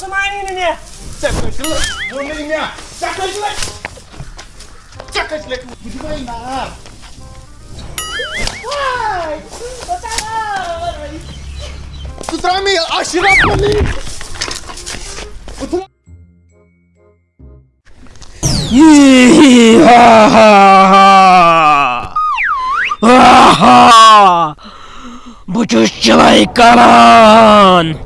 Çamaynini. Çakışlık. Bunun ya. Çakışlık. Çakışlık. Bu da ina. Vay! Tutrami aşirat mali. Ha ha! Bu çocuklar karan!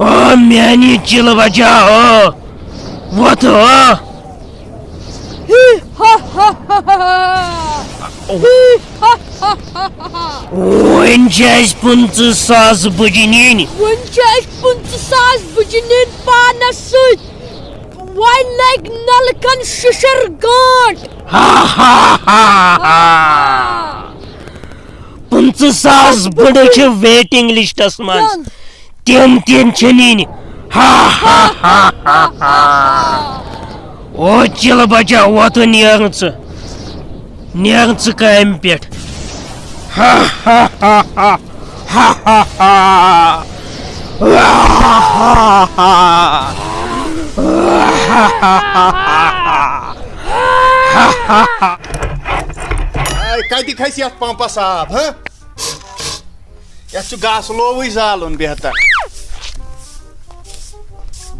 ओ मैंने chill बचा ओ वो तो Wünschest bunte Saz Bujinin. Wünschest bunte Saz Bujinin Panasut. One leg Nalkan Shishar God. Ha ha ha ha. Bunte Saz Buduche waiting list asmans. тем тем ченини. Ха-ха-ха-ха-ха. О, тело бача, вот и нервница. Нервница кэмпет. Ха-ха-ха-ха. Ха-ха-ха. Ха-ха-ха. Ха-ха-ха. काय दिखायस यथ pampas आब ह यथ गास लोवुय जालन बेहतर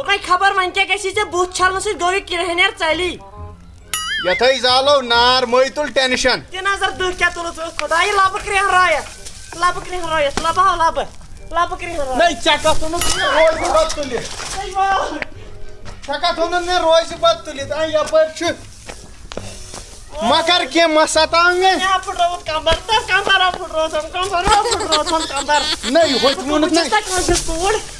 Tokay kabar manca kesice buh çalması dövük girehener çayli. Yatay zalo nar moytul tension. Cenazar dıh katulu söz kodayı labı kriyan raya. Labı kriyan raya. Labı ha labı. Labı kriyan raya. Ney çakasını roy bu bat tuli. Eyvah. Çakatını ne roy bu bat tuli. Ay yapar şu. मकर के मसतांगे यहाँ foot रहा हूँ कंबर तब कंबर आप foot रहा हूँ कंबर आप फुट रहा हूँ कंबर नहीं होती मुन्नत नहीं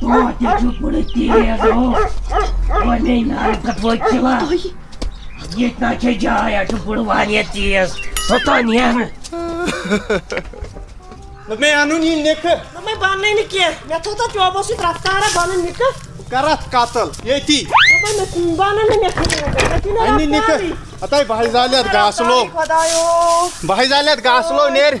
Вот я чуть полетел. Возьми на твой тела. Нет, наче я, чуть полывание тез. Сатаньян. मैं आनु नहीं निक मैं बनने नहीं किया मैं तो तो जॉबों से रफ्तार है बनने निक करत कातल ये थी मैं बनने नहीं निक अन्य निक अतः भाई जालियत गासलो भाई जालियत गासलो नेर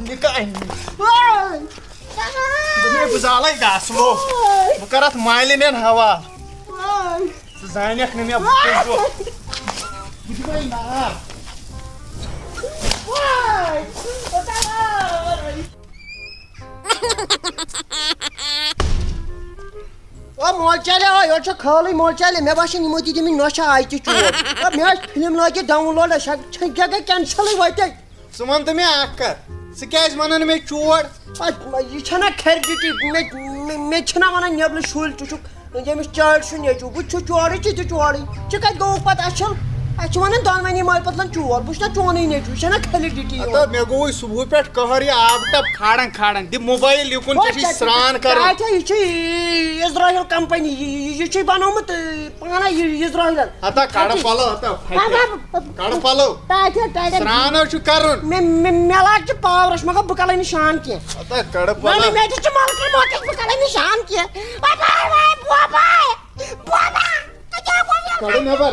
nikahin. Demi bezala ga slo. Bukarat mailin en hawa. Zaynek ne mi yapıyor? Gitmeyin ha. Vay! O molçale ay oça kalı molçale me başın imo dedimin noşa ayçı çuyor. Ya me filmlage download şak çengege cancel vayte. Suman tumi akkar. सैज वन मे चोर। यह खर duty मे वन नबल शुल तुक यमिस चार यचू बह चोर चोर कत गो पे असल अस वन दोनवे माल पतलन चोर बहुत चोन नेचु यह खलिडिटी मे गो सुबह पे कहर यह आब टप खाड़न खाड़न। दि मोबाइल युकुन स्नान कर। इसराइल कंपनी यह बनोमुत पाना इसराइल हता कड़ पलो कड़ पलो। स्नानो कर मे लाग पावरस मगर बह कल शान कह कड़ पलो। कल शान कह कड़ नबर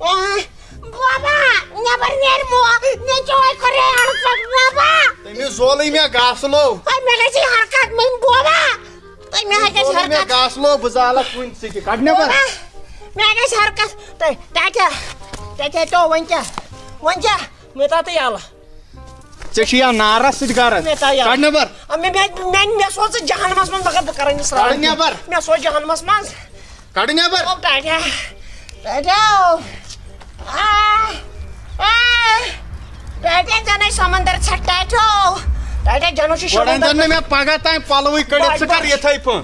Baba, nebar nermo, necoy kore harkat baba. Temi zolay mia gaslo. Ay mega si harkat min baba. Tay mega si harkat. Mia gaslo buzala kun siki kadne bar. Mega si harkat. Tay tata. Tata to wancha. Wancha, meta te yala. चेकिया नारा सिद्धार काटने पर मैं मैं मैं मैं सोच जहन्नम में बगर बकरा नहीं सराय काटने पर मैं सोच जहन्नम में काटने पर ओ टाटा टाटा टेटेन समंदर छट्टाचो टेटेन जनो शी समंदर ने मैं पागा ताई पालोई कडे सकर यथाई पण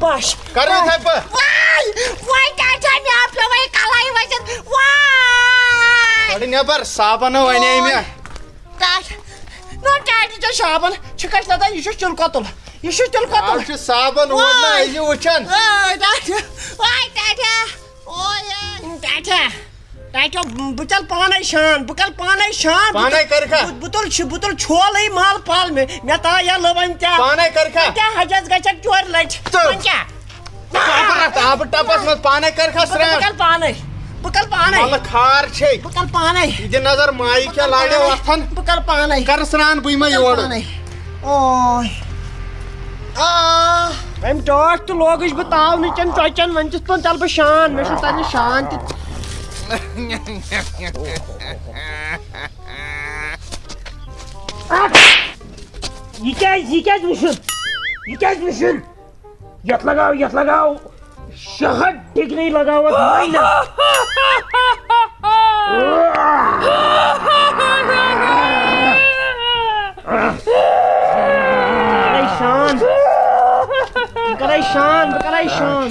कर यथाई पण वाय वाय टाटा मी आपलो वाय कालाई वज़न। वाय अडे नेबर साबन वने मी। टाट नो टाट जो साबन। छिकट लदा तो यशु चिलकोतल यशु चिलकोतल। साबन वना ये वचन। वाय टाटा वाय टाटा ताकि oh, बुचल पाने शान बुकल पाने शान। पाने करखा। बुतल छ बुतल छोल ही माल पाल में मैं ता या लवन क्या पाने करखा। क्या हजस गचक चोर लट क्या आप टपस मत पाने करखा श्रेण बुकल पाने बुकल पाने। मल खार छे। बुकल पाने। ये नज़र माई क्या लाडे वथन? बुकल पाने। कर श्रान बुई में योड़ ओय आ। अम टॉक तो लोग इस बताओ नीचन चोचन वंचित तो चल पे शान मैं शान शान Ah! Yıkaz, yıkazmışım. Yıkazmışım. Yatlagav, yatlagav. Şahat tekneyi lagavat mayna. Karay Sean. Karay Sean, Karay Sean.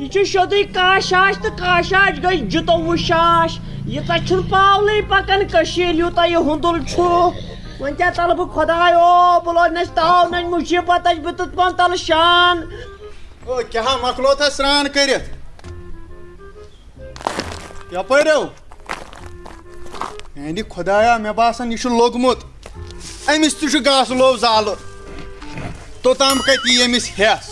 यह शोधुई काशाश तो काशाश गई जुतवु शाश ये तुम पावल पकान यूत यह हुंदुल वन क्या तल बह खुदायो बह लोज नाव न मुसीबत बह तुत पन तल शान। क्या मकलो था स्नान कर यपरो यानी खुदाया मे बसान यह लोगमुत। अमिस तुह गास लोव जाल। तोताम कत यी अमिस हेस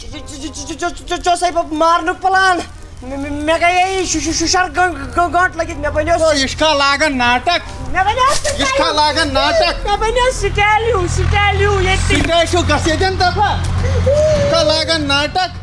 चोसै बो मारनु प्लान। मे गए शुशर गंट लगित मे बनो ओ इसका लागन नाटक। मे बनो इसका लागन नाटक। मे बनो स्टाइल यू स्टाइल यू ये स्टाइल यू गसेदन दफ़ा। का लागन नाटक।